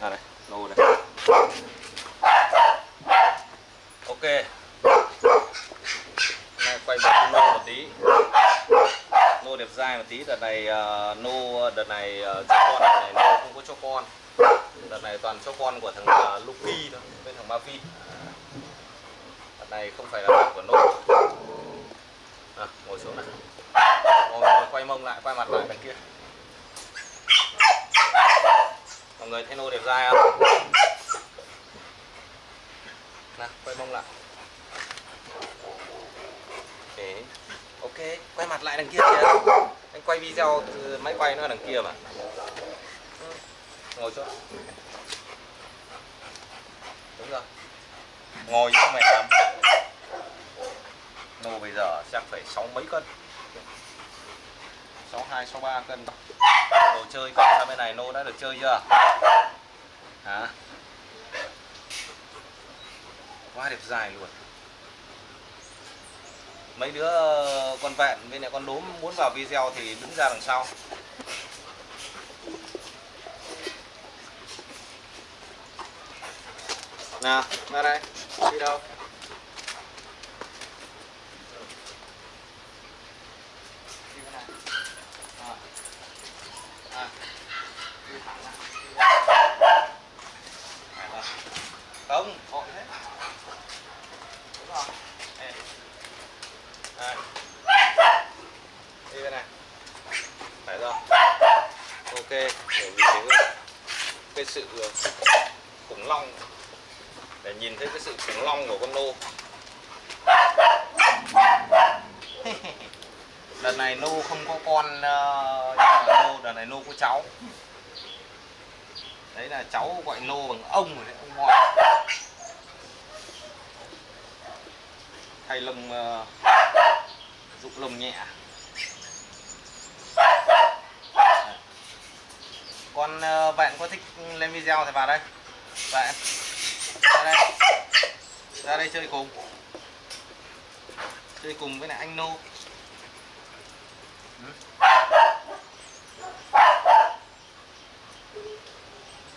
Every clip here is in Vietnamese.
à đây nô đây. Ok. Nay quay một con nô một tí. Nô đẹp dai một tí đợt này ờ, uh, nô đợt này uh, cho con đợt này nô không có cho con. Đợt này toàn cho con của thằng ờ, uh, Lucky thôi với thằng Mavi đợt này không phải là bạn của nô à, ngồi xuống này. Ngồi, ngồi quay mông lại quay mặt lại đằng kia. Mọi người thấy nô đẹp dai không? Nào, quay mông lại. Để ok, quay mặt lại đằng kia kìa. Anh quay video từ máy quay nó đằng kia mà. Ừ. Ngồi xuống đúng rồi. Ngồi chứ không phải nô bây giờ chắc phải sáu mấy cân sáu hai, sáu ba, cân đồ chơi còn sang bên này nô đã được chơi chưa? Hả? Quá đẹp dài luôn. Mấy đứa ờ, con vẹn với lại con đốm muốn vào video thì đứng ra đằng sau. Nào, ra đây. Đi đâu đi bên này à. À. Đi thẳng ra. Đi ra. Phải rồi không hội thế đúng rồi. Đây. đi bên này. Phải rồi. Ok để nhìn thấy cái, cái sự ờ, khủng long. Để nhìn thấy cái sự khủng long của con nô. Đợt này nô không có con ờ, nhưng mà nô đợt này nô có cháu. Đấy là cháu gọi nô bằng ông rồi đấy ông ngoại. Thay lông ờ, dụng lông nhẹ. Con ờ, bạn có thích lên video thì vào đây. Bạn ra đây. Ra đây chơi cùng. Chơi cùng với lại anh nô. Ừ.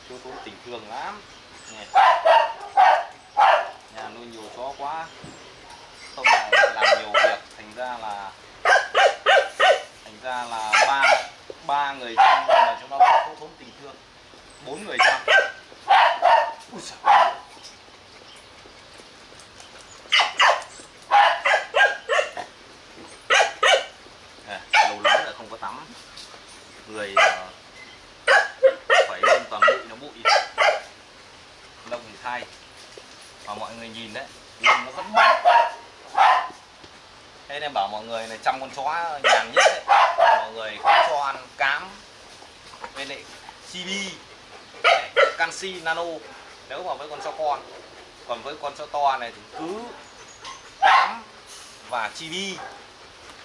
Chú thiếu tình thương lắm. Nhà nuôi nhiều chó quá không là làm nhiều việc thành ra là thành ra là ba ba người chăm mà chúng nó không thiếu thốn tình thương. Bốn người chăm Ui giời ơi. À, là không có tắm. Người ờ, phải lên toàn bụi nó bụi. Lông thì thay mà mọi người nhìn đấy lông nó vẫn bóng thế nên bảo mọi người là chăm con chó nhàn nhất ấy, mọi người không cho ăn cám với lại chibi canxi nano. Nếu mà với con chó con còn với con chó to này thì cứ cám và chibi.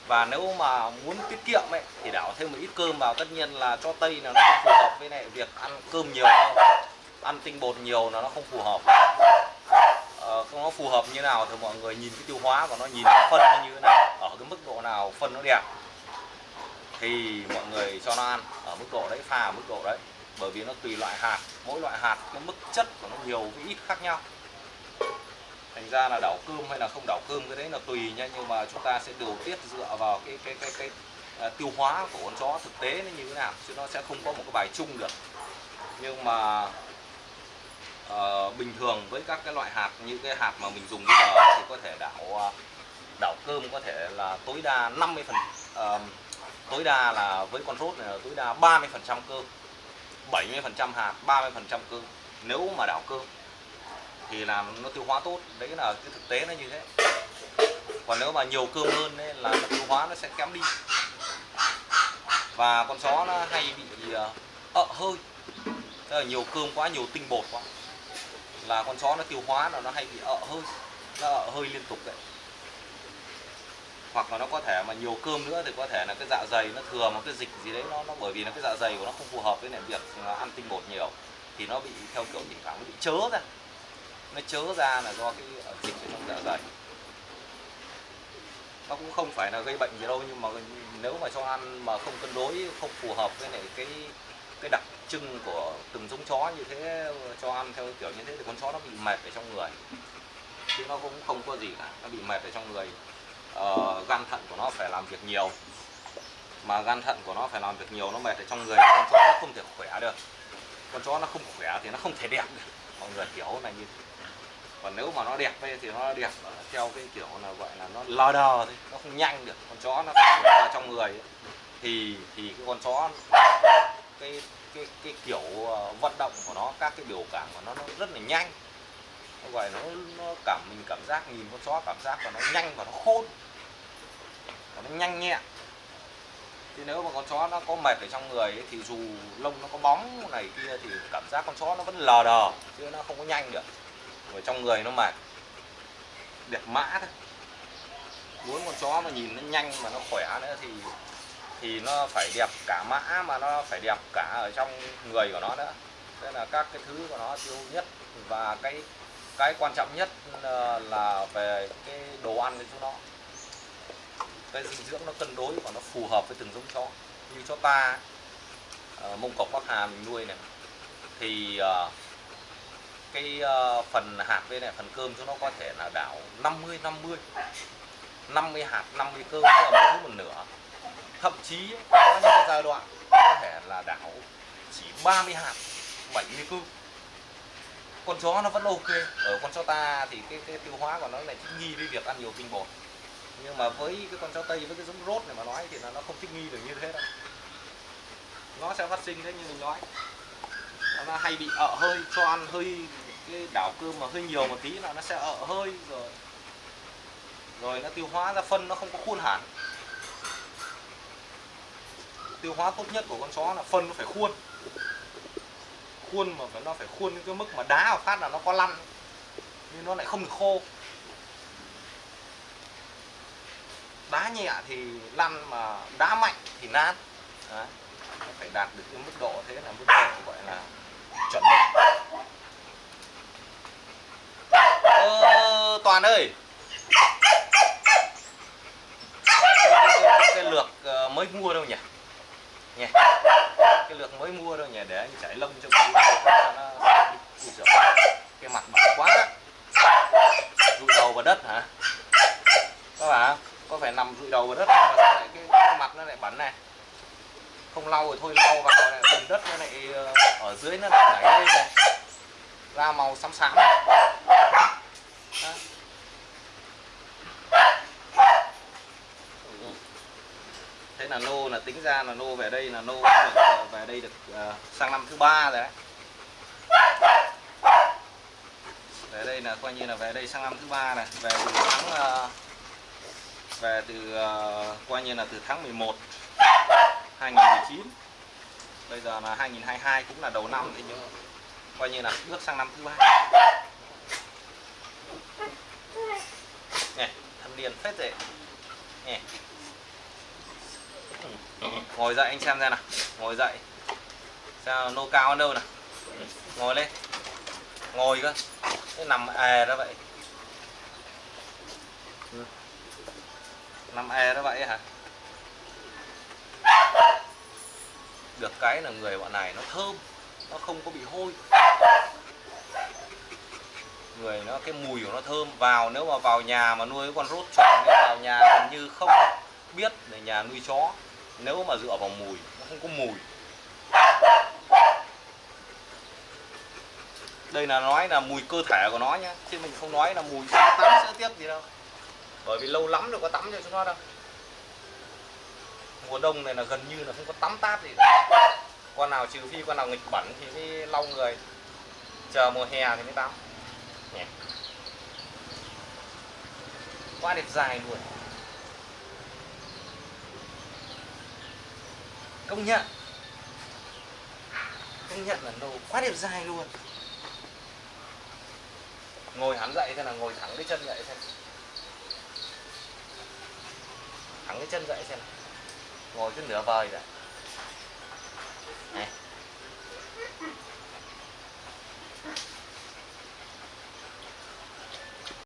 Và nếu mà muốn tiết kiệm ấy thì đảo thêm một ít cơm vào. Tất nhiên là cho tây là nó không phù hợp với lại việc ăn cơm nhiều đâu. Ăn tinh bột nhiều là nó không phù hợp. Ờ, nó phù hợp như nào thì mọi người nhìn cái tiêu hóa của nó nhìn cái phân nó như thế nào ở cái mức độ nào phân nó đẹp thì mọi người cho nó ăn ở mức độ đấy pha ở mức độ đấy. Bởi vì nó tùy loại hạt mỗi loại hạt cái mức chất của nó nhiều với ít khác nhau. Thành ra là đảo cơm hay là không đảo cơm cái đấy là tùy nha. Nhưng mà chúng ta sẽ điều tiết dựa vào cái cái cái cái, à, tiêu hóa của con chó thực tế nó như thế nào chứ nó sẽ không có một cái bài chung được. Nhưng mà uh, bình thường với các cái loại hạt như cái hạt mà mình dùng bây giờ thì có thể đảo uh, đảo cơm có thể là tối đa 50 phần uh, tối đa là với con rốt này là tối đa 30 phần trăm cơm 70 phần trăm hạt 30 phần trăm cơm. Nếu mà đảo cơm thì làm nó tiêu hóa tốt đấy là cái thực tế nó như thế. Còn nếu mà nhiều cơm hơn ấy, là tiêu hóa nó sẽ kém đi. Và con chó nó hay bị ờ, ợ hơi. Tức là nhiều cơm quá nhiều tinh bột quá. Là con chó nó tiêu hóa là nó hay bị ợ hơi nó ợ hơi liên tục đấy hoặc là nó có thể mà nhiều cơm nữa thì có thể là cái dạ dày nó thừa một cái dịch gì đấy, nó nó bởi vì là cái dạ dày của nó không phù hợp với lại việc ăn tinh bột nhiều, thì nó bị theo kiểu thỉnh thoảng nó bị chớ ra. Nó chớ ra là do cái ờ, dịch ở trong dạ dày. Nó cũng không phải là gây bệnh gì đâu, nhưng mà nếu mà cho ăn mà không cân đối, không phù hợp với lại cái cái đặc trưng của từng giống chó như thế, cho ăn theo kiểu như thế thì con chó nó bị mệt ở trong người. Chứ nó cũng không có gì cả, nó bị mệt ở trong người uh, gan thận của nó phải làm việc nhiều. Mà gan thận của nó phải làm việc nhiều nó mệt ở trong người con chó nó không thể khỏe được. Con chó nó không khỏe thì nó không thể đẹp được. Mọi người hiểu này như thế. Còn nếu mà nó đẹp ấy, thì nó đẹp theo cái kiểu là gọi là nó lờ đờ thôi nó không nhanh được. Con chó nó khỏe ra trong người ấy. thì thì cái con chó cái cái cái kiểu ờ, vận động của nó các cái biểu cảm của nó nó rất là nhanh nó gọi nó nó cảm mình cảm giác nhìn con chó cảm giác và nó nhanh và nó khôn. Và nó nhanh nhẹn. Thì nếu mà con chó nó có mệt ở trong người ấy, thì dù lông nó có bóng này kia thì cảm giác con chó nó vẫn lờ đờ chứ nó không có nhanh được. Ở trong người nó mệt. Đẹp mã thôi. Muốn con chó mà nhìn nó nhanh mà nó khỏe nữa thì thì nó phải đẹp cả mã mà nó phải đẹp cả ở trong người của nó nữa. Thế là các cái thứ của nó tiêu nhất và cái cái quan trọng nhất ờ, là về cái đồ ăn cho nó. Cái dinh dưỡng nó cân đối và nó phù hợp với từng giống chó. Như chó ta uh, mông cọc bắc hà mình nuôi này. Thì uh, cái uh, phần hạt bên này phần cơm cho nó có thể là đảo 50 50 50 hạt 50 cơm tức là mỗi thứ một nửa. Thậm chí có những cái giai đoạn có thể là đảo chỉ 30 hạt 70 cơm con chó nó vẫn ok. Ở con chó ta thì cái, cái tiêu hóa của nó lại thích nghi với việc ăn nhiều tinh bột. Nhưng mà với cái con chó tây với cái giống rốt này mà nói thì là nó không thích nghi được như thế đâu. Nó sẽ phát sinh đấy như mình nói. Nó hay bị ợ hơi cho ăn hơi cái đảo cơm mà hơi nhiều một tí là nó sẽ ợ hơi rồi. Rồi nó tiêu hóa ra phân nó không có khuôn hẳn. Tiêu hóa tốt nhất của con chó là phân nó phải khuôn khuôn mà phải nó phải khuôn đến cái mức mà đá vào phát là nó có lăn. Nhưng nó lại không được khô. Đá nhẹ thì lăn mà đá mạnh thì nát. Đấy. phải đạt được cái mức độ thế là mức độ gọi là chuẩn mực. Ờ, toàn ơi! Cái, cái, cái, cái lược ờ, mới mua đâu nhỉ? Nhỉ cái lược mới mua đâu nhỉ? Để anh chảy lông cho nó cái mặt bẩn quá. Rụi đầu vào đất hả? Các bạn có phải nằm rụi đầu vào đất mà sao lại cái, cái mặt nó lại bẩn này? Không lau rồi thôi lau vào này bùn đất nó lại ờ, ở dưới nó lại nảy lên này. Ra màu xám xám. Thế là nô là tính ra là nô về đây là nô được, ờ, về đây được uh, sang năm thứ ba rồi đấy. Về đây là coi như là về đây sang năm thứ ba này về từ tháng uh, về từ uh, coi như là từ tháng 11 2019 bây giờ là 2022 cũng là đầu năm thì nhưng coi như là bước sang năm thứ ba. Nè thâm niên phết rồi. Nè ngồi dậy anh xem ra nào. Ngồi dậy. Sao nô cao ở đâu nào? Ngồi lên. Ngồi cơ. Thế nằm ề ra vậy. Nằm ề đó vậy hả? Được cái là người bọn này nó thơm. Nó không có bị hôi. Người nó, cái mùi của nó thơm. Vào nếu mà vào nhà mà nuôi con rốt chuẩn vào nhà gần như không biết là nhà nuôi chó nếu mà dựa vào mùi, nó không có mùi. Đây là nói là mùi cơ thể của nó nhá, chứ mình không nói là mùi tắm sữa tiếp gì đâu. Bởi vì lâu lắm rồi có tắm cho chúng nó đâu. Mùa đông này là gần như là không có tắm táp gì cả. con nào trừ phi con nào nghịch bẩn thì mới lau người. Chờ mùa hè thì mới tắm. Qua quá đẹp dài luôn. Công nhận. Công nhận là đồ quá đẹp dài luôn. Ngồi hắn dậy thế là ngồi thẳng cái chân dậy xem. Thẳng cái chân dậy xem. Ngồi cứ nửa vời rồi